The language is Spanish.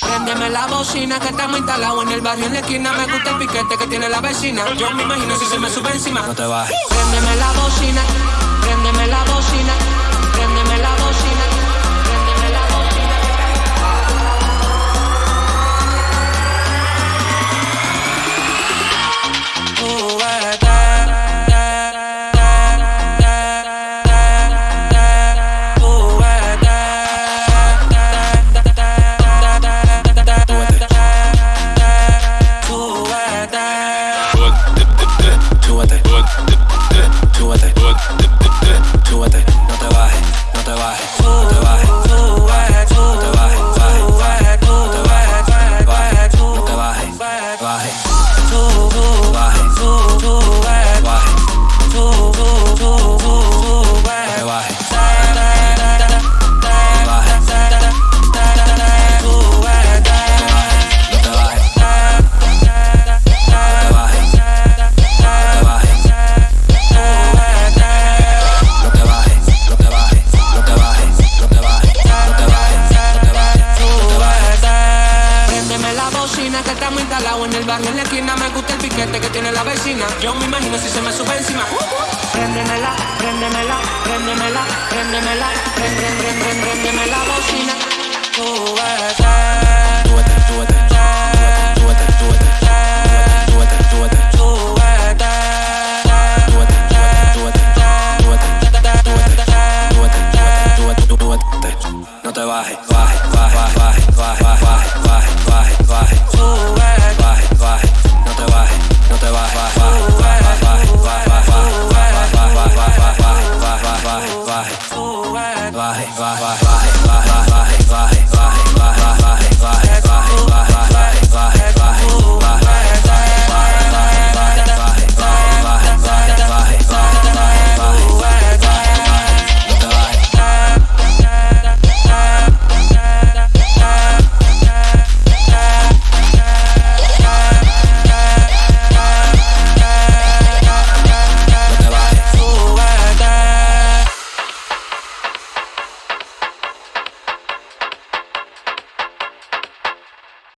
Préndeme la bocina que estamos instalados en el barrio en la esquina. Me gusta el piquete que tiene la vecina. Yo me imagino si se me sube encima. No te bajes. Préndeme la en el barrio en la esquina. Me gusta el piquete que tiene la vecina. Yo me imagino si se me sube encima. Préndemela, préndemela, préndemela, préndemela, prende, prende, prende, préndeme la bocina. Súbete. Súbete, súbete. No te bajes, baje, baje, baje, baje, baje, Bye, bye, bye, bye, bye, bye, bye, bye, bye,